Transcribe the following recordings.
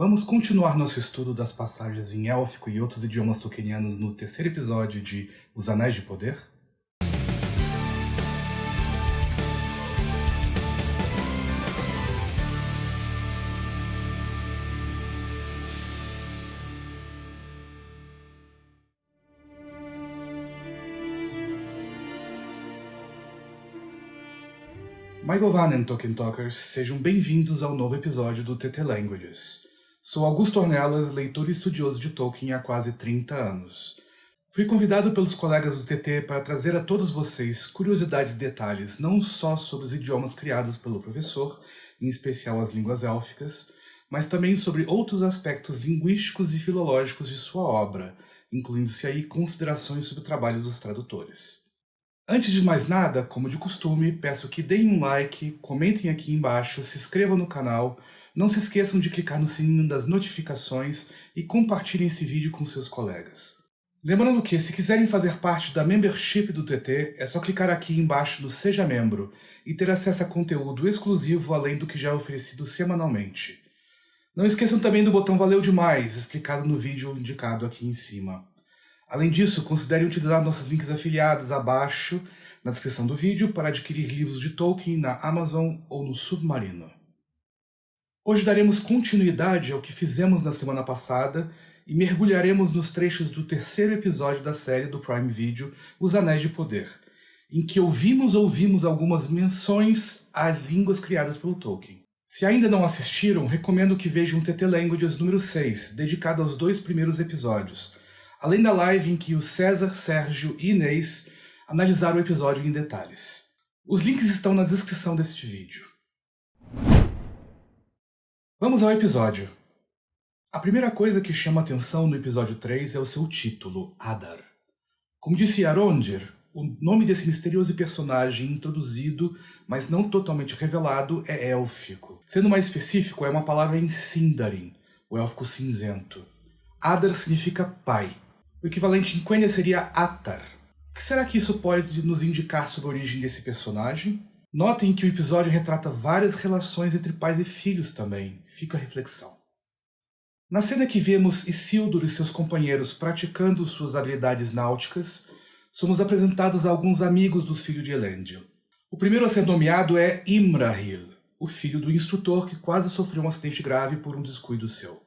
Vamos continuar nosso estudo das passagens em élfico e outros idiomas tolkienianos no terceiro episódio de Os Anéis de Poder? Maigovanen Tolkien Talkers, sejam bem-vindos ao novo episódio do TT Languages. Sou Augusto Ornelas, leitor e estudioso de Tolkien há quase 30 anos. Fui convidado pelos colegas do TT para trazer a todos vocês curiosidades e detalhes não só sobre os idiomas criados pelo professor, em especial as línguas élficas, mas também sobre outros aspectos linguísticos e filológicos de sua obra, incluindo-se aí considerações sobre o trabalho dos tradutores. Antes de mais nada, como de costume, peço que deem um like, comentem aqui embaixo, se inscrevam no canal, não se esqueçam de clicar no sininho das notificações e compartilhem esse vídeo com seus colegas. Lembrando que, se quiserem fazer parte da membership do TT, é só clicar aqui embaixo no Seja Membro e ter acesso a conteúdo exclusivo além do que já é oferecido semanalmente. Não esqueçam também do botão Valeu Demais, explicado no vídeo indicado aqui em cima. Além disso, considerem utilizar nossos links afiliados abaixo na descrição do vídeo para adquirir livros de Tolkien na Amazon ou no Submarino. Hoje daremos continuidade ao que fizemos na semana passada e mergulharemos nos trechos do terceiro episódio da série do Prime Video, Os Anéis de Poder, em que ouvimos ouvimos algumas menções a línguas criadas pelo Tolkien. Se ainda não assistiram, recomendo que vejam o TT Languages número 6, dedicado aos dois primeiros episódios, além da live em que o César, Sérgio e Inês analisaram o episódio em detalhes. Os links estão na descrição deste vídeo. Vamos ao episódio. A primeira coisa que chama atenção no episódio 3 é o seu título, Adar. Como disse Arondir, o nome desse misterioso personagem introduzido, mas não totalmente revelado, é élfico. Sendo mais específico, é uma palavra em Sindarin, o élfico cinzento. Adar significa pai. O equivalente em Quenya seria Atar. O que será que isso pode nos indicar sobre a origem desse personagem? Notem que o episódio retrata várias relações entre pais e filhos também. Fica a reflexão. Na cena que vemos Isildur e seus companheiros praticando suas habilidades náuticas, somos apresentados a alguns amigos dos filhos de Elendil. O primeiro a ser nomeado é Imrahil, o filho do instrutor que quase sofreu um acidente grave por um descuido seu.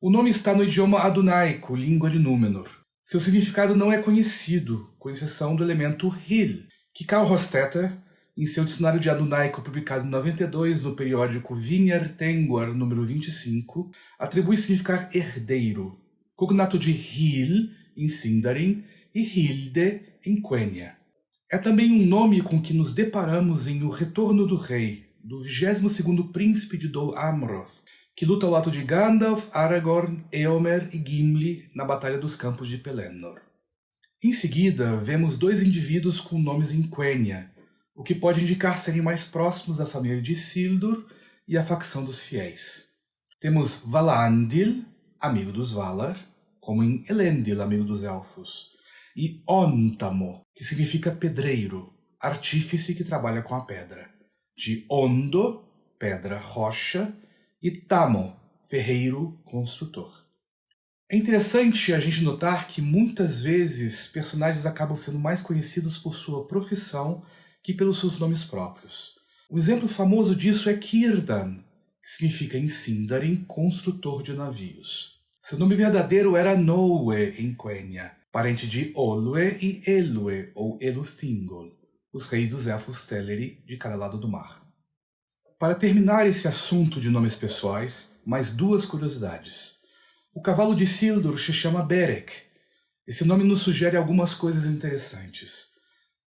O nome está no idioma adunaico, língua de Númenor. Seu significado não é conhecido, com exceção do elemento Hil, que Karl Hofstetter em seu dicionário de adunaico publicado em 92 no periódico Vinher Tengwar número 25, atribui significar herdeiro, cognato de Hil em Sindarin e Hilde em Quenya. É também um nome com que nos deparamos em O Retorno do Rei, do 22º príncipe de Dol Amroth, que luta ao lado de Gandalf, Aragorn, Eomer e Gimli na Batalha dos Campos de Pelennor. Em seguida, vemos dois indivíduos com nomes em Quenya, o que pode indicar serem mais próximos da família de Isildur e a facção dos fiéis. Temos Valandil, amigo dos Valar, como em Elendil, amigo dos Elfos, e Ontamo, que significa pedreiro, artífice que trabalha com a pedra, de Ondo, pedra rocha, e Tamo, ferreiro construtor. É interessante a gente notar que muitas vezes personagens acabam sendo mais conhecidos por sua profissão que pelos seus nomes próprios. Um exemplo famoso disso é Kirdan, que significa em Sindarin construtor de navios. Seu nome verdadeiro era Noe em Quenya, parente de Olwe e Elwe ou Eluthingol, os reis dos elfos Teleri de cada lado do mar. Para terminar esse assunto de nomes pessoais, mais duas curiosidades. O cavalo de Sildur se chama Berek. Esse nome nos sugere algumas coisas interessantes.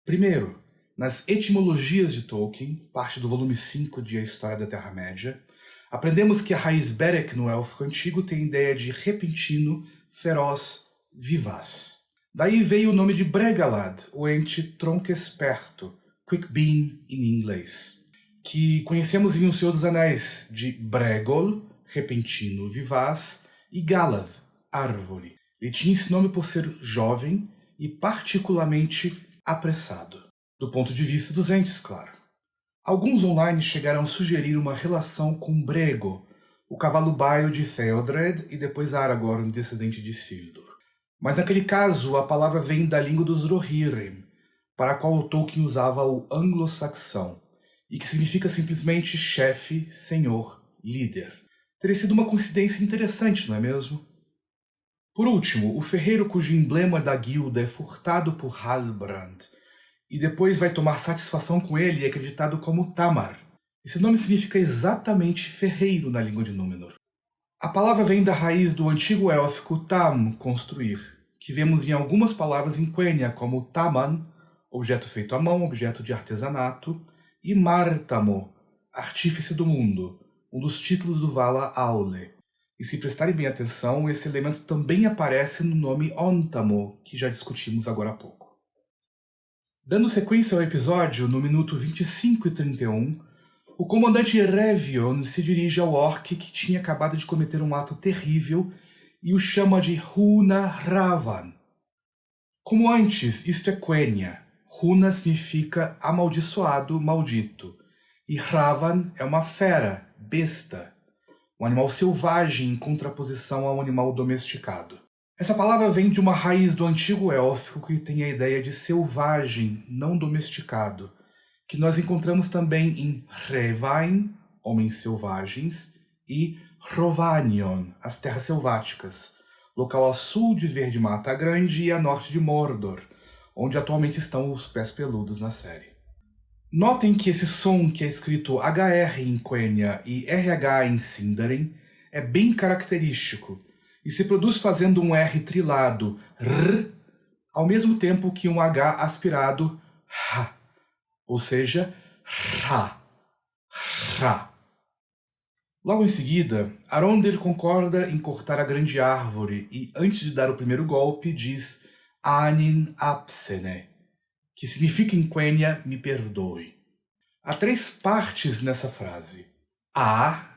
Primeiro, nas Etimologias de Tolkien, parte do volume 5 de A História da Terra-média, aprendemos que a raiz Berek no élfico antigo tem ideia de repentino, feroz, vivaz. Daí veio o nome de Bregalad, o ente tronco esperto, quick beam em inglês, que conhecemos em O Senhor dos Anéis, de Bregol, repentino, vivaz, e Galad, árvore. Ele tinha esse nome por ser jovem e particularmente apressado do ponto de vista dos entes, claro. Alguns online chegaram a sugerir uma relação com Brego, o cavalo baio de Theodred e depois Aragorn, descendente de Isildur. Mas naquele caso, a palavra vem da língua dos Rohirrim, para a qual Tolkien usava o anglo-saxão, e que significa simplesmente chefe, senhor, líder. Teria sido uma coincidência interessante, não é mesmo? Por último, o ferreiro cujo emblema da guilda é furtado por Halbrand e depois vai tomar satisfação com ele é acreditado como Tamar. Esse nome significa exatamente ferreiro na língua de Númenor. A palavra vem da raiz do antigo élfico tam, construir, que vemos em algumas palavras em Quenya, como taman, objeto feito à mão, objeto de artesanato, e artífice do mundo, um dos títulos do Vala Aule. E se prestarem bem atenção, esse elemento também aparece no nome Ontamo, que já discutimos agora há pouco. Dando sequência ao episódio, no minuto 25 e 31, o comandante Revion se dirige ao orc que tinha acabado de cometer um ato terrível e o chama de Huna Ravan. Como antes, isto é Quenya. Huna significa amaldiçoado, maldito. E Ravan é uma fera, besta, um animal selvagem em contraposição a um animal domesticado. Essa palavra vem de uma raiz do antigo élfico que tem a ideia de selvagem, não domesticado, que nós encontramos também em Revain, Homens Selvagens, e Rovanion, as Terras Selváticas, local a sul de Verde Mata Grande e a norte de Mordor, onde atualmente estão os pés peludos na série. Notem que esse som que é escrito HR em Quenya e RH em Sindarin é bem característico e se produz fazendo um R trilado, R, ao mesmo tempo que um H aspirado, H ou seja, Ra, Ra. Logo em seguida, Arondir concorda em cortar a grande árvore e, antes de dar o primeiro golpe, diz Anin Apsene, que significa em Quenya, me perdoe. Há três partes nessa frase. A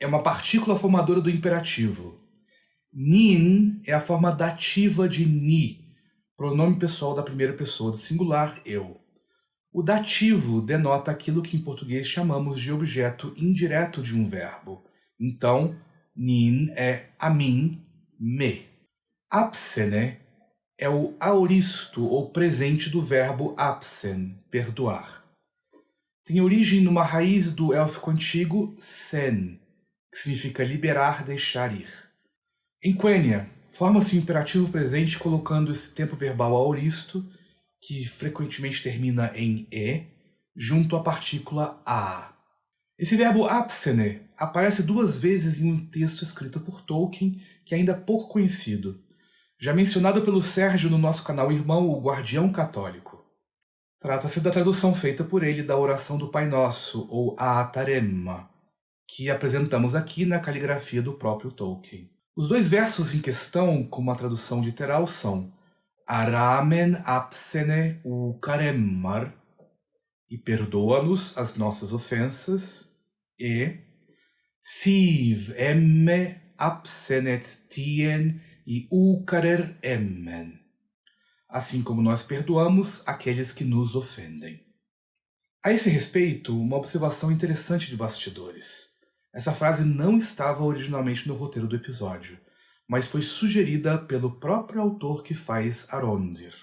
é uma partícula formadora do imperativo. Nin é a forma dativa de ni, pronome pessoal da primeira pessoa do singular, eu. O dativo denota aquilo que em português chamamos de objeto indireto de um verbo. Então, nin é a mim, me. Apsene é o aoristo ou presente do verbo apsen, perdoar. Tem origem numa raiz do élfico antigo sen, que significa liberar, deixar ir. Em Quenya, forma-se o imperativo presente colocando esse tempo verbal aoristo que frequentemente termina em e, junto à partícula a. Esse verbo absene aparece duas vezes em um texto escrito por Tolkien, que é ainda pouco conhecido, já mencionado pelo Sérgio no nosso canal Irmão, o Guardião Católico. Trata-se da tradução feita por ele da oração do Pai Nosso, ou Aataremma, que apresentamos aqui na caligrafia do próprio Tolkien. Os dois versos em questão, como a tradução literal, são Aramen apsene u karemmar, e perdoa-nos as nossas ofensas, e Siv emme absenet tien e ukarer emmen, assim como nós perdoamos aqueles que nos ofendem. A esse respeito, uma observação interessante de bastidores. Essa frase não estava originalmente no roteiro do episódio, mas foi sugerida pelo próprio autor que faz Arondir,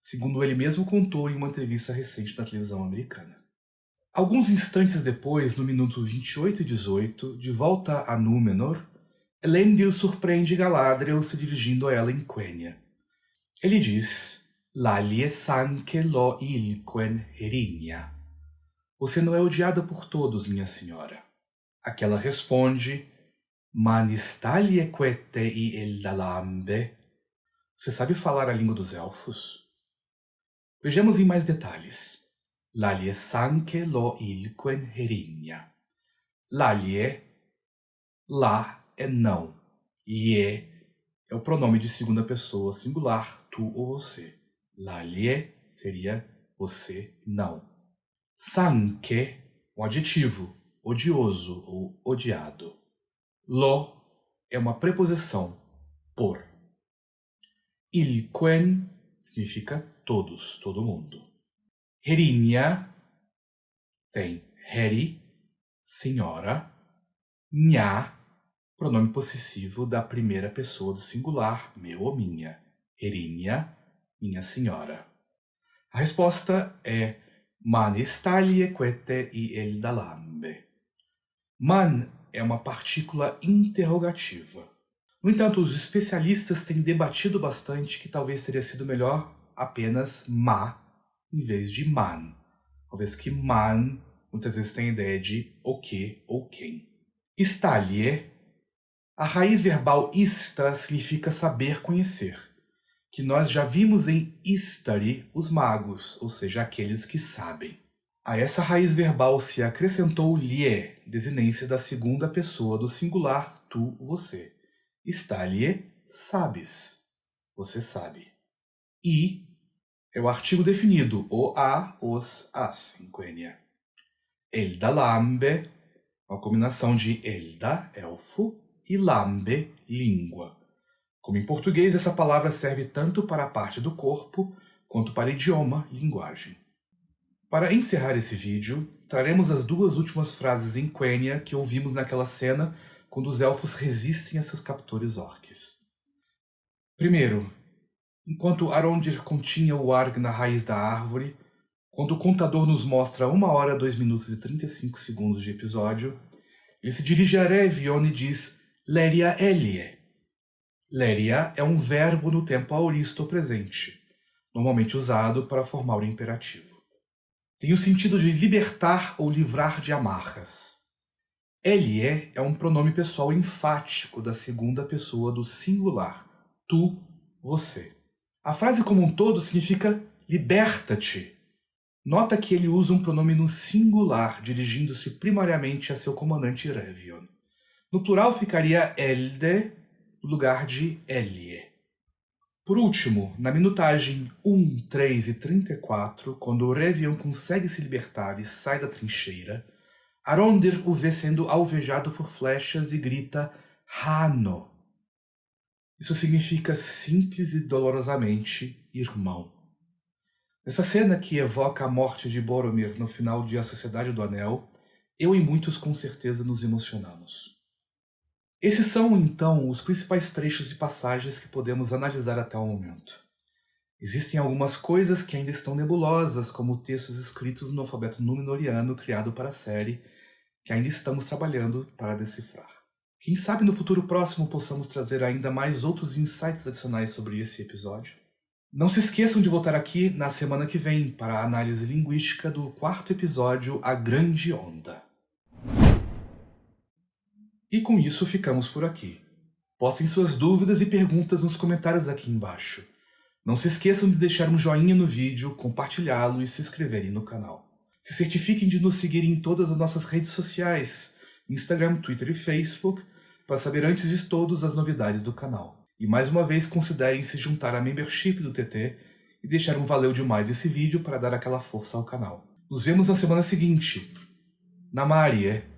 segundo ele mesmo contou em uma entrevista recente na televisão americana. Alguns instantes depois, no minuto 28 e 18, de volta a Númenor, Elendil surpreende Galadriel se dirigindo a ela em Quenya. Ele diz, Lalie sanke lo ilquen herinia. Você não é odiada por todos, minha senhora. Aquela responde, Manistalie e eldalambe. Você sabe falar a língua dos elfos? Vejamos em mais detalhes. Lalie sanke lo ilquen herinha. Lalie, lá é não. Lie é o pronome de segunda pessoa singular, tu ou você. Lalie seria você não. Sanke, um adjetivo, odioso ou odiado. Lo é uma preposição, por. Ilquen significa todos, todo mundo. Herinia tem heri, senhora. Nha pronome possessivo da primeira pessoa do singular, meu ou minha, erinha, minha senhora. A resposta é Man stalie quete e el dalambe. Man é uma partícula interrogativa. No entanto, os especialistas têm debatido bastante que talvez teria sido melhor apenas ma em vez de man. Talvez que man muitas vezes tem a ideia de o que ou quem. Stalie, a raiz verbal ista significa saber conhecer, que nós já vimos em istari, os magos, ou seja, aqueles que sabem. A essa raiz verbal se acrescentou lie, desinência da segunda pessoa do singular tu, você. Stalie, sabes. Você sabe. I é o artigo definido, o, a, os, as, em Quenya. Elda lambe, uma combinação de elda, elfo, e lambe, língua. Como em português, essa palavra serve tanto para a parte do corpo, quanto para idioma, linguagem. Para encerrar esse vídeo, traremos as duas últimas frases em Quenya que ouvimos naquela cena quando os elfos resistem a seus captores orques. Primeiro, enquanto Arondir continha o Arg na raiz da árvore, quando o contador nos mostra 1 hora, 2 minutos e 35 segundos de episódio, ele se dirige a Revion e diz Leria Elie. Leria é um verbo no tempo auristo presente, normalmente usado para formar o imperativo tem o sentido de libertar ou livrar de amarras. Elie é, um pronome pessoal enfático da segunda pessoa do singular, tu, você. A frase como um todo significa liberta-te. Nota que ele usa um pronome no singular, dirigindo-se primariamente a seu comandante Revion. No plural ficaria elde, no lugar de Elie. Por último, na minutagem 1, 3 e 34, quando o Revion consegue se libertar e sai da trincheira, Arondir o vê sendo alvejado por flechas e grita Hano. Isso significa simples e dolorosamente irmão. Nessa cena que evoca a morte de Boromir no final de A Sociedade do Anel, eu e muitos com certeza nos emocionamos. Esses são, então, os principais trechos e passagens que podemos analisar até o momento. Existem algumas coisas que ainda estão nebulosas, como textos escritos no alfabeto númenoriano criado para a série, que ainda estamos trabalhando para decifrar. Quem sabe no futuro próximo possamos trazer ainda mais outros insights adicionais sobre esse episódio? Não se esqueçam de voltar aqui na semana que vem para a análise linguística do quarto episódio A Grande Onda. E com isso ficamos por aqui. Postem suas dúvidas e perguntas nos comentários aqui embaixo. Não se esqueçam de deixar um joinha no vídeo, compartilhá-lo e se inscreverem no canal. Se certifiquem de nos seguir em todas as nossas redes sociais, Instagram, Twitter e Facebook, para saber antes de todos as novidades do canal. E mais uma vez considerem se juntar à membership do TT e deixar um valeu demais desse vídeo para dar aquela força ao canal. Nos vemos na semana seguinte. Na Marie.